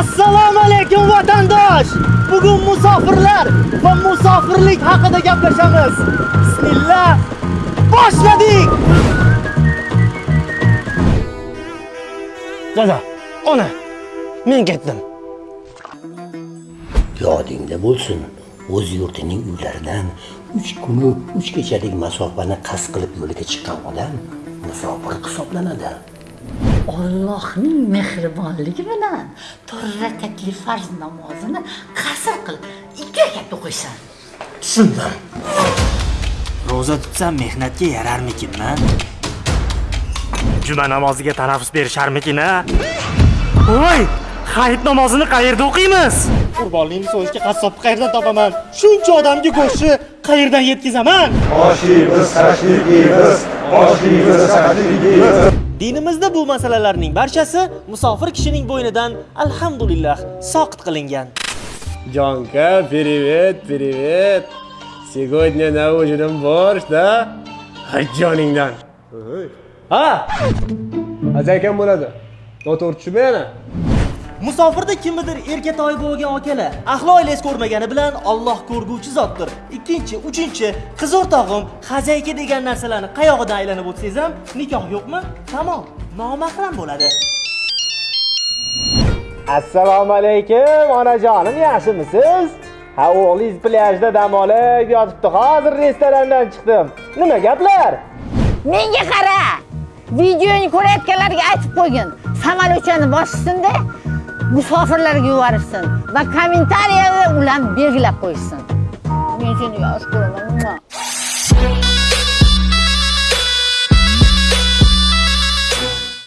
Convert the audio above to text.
Assalomu alaykum vatandosh. Bugun musofirlar va musofirlik haqida gaplashamiz. Bismillah. Boshladik. Dada, ona, men ketdim. yodingda bo'lsin o'z yurtining uylaridan uch kunu uch kechalik masofani qasd qilib yo'liga chiqqan odam musofir hisoblanadi Allohning mehribonligi bilan to'rt rakatli farz namozini qasr qilib ikki rakat o'qiysan. tushundim ro'za tutsam mehnatga yararmikinman Juma namoziga tanaffus berisharmikin a? Voy, hayit namozini qayerda o'qiymiz? Qurbonlikni so'yishga qassobni qayerdan topaman? Shuncha odamga go'shtni qayerdan yetkazaman? oshimiz tashrifimiz oshimiz tashrifimiz Dinimizda bu masalalarning barchasi musofir kishining bo'ynidan alhamdulillah soqit qilingan. Jonka, привет, привет. Сегодня на ужин борщ, да? Hajjoningdan. Ha? Azaykan bo'ladi. Noto'g'ri tushunma yana. Musofirda kimnidir erkatoy bo'lgan akalar, ahli oilangiz ko'rmagani bilan Alloh ko'rguvchi zotdir. Ikkinchi, uchinchi, qiz o'rtog'im, xazayka degan narsalarni qayog'idan aylanib o'tsangiz ham nikoh yo'qmi? Tamom, nomahram bo'ladi. Assalomu alaykum, onajonim, yaxshimisiz? Ha, o'g'lingiz plyajda dam olib yotibdi. Hozir restorandan chiqdim. Nima gaplar? Menga qara. Videoni ko'rayotganlarga aytib qo'ygin. Samolyotchani boshsinda musofirlarga yuborishsin va kommentariyada ularni belgilab qo'yishsin. Men seni yaxshi ko'raman.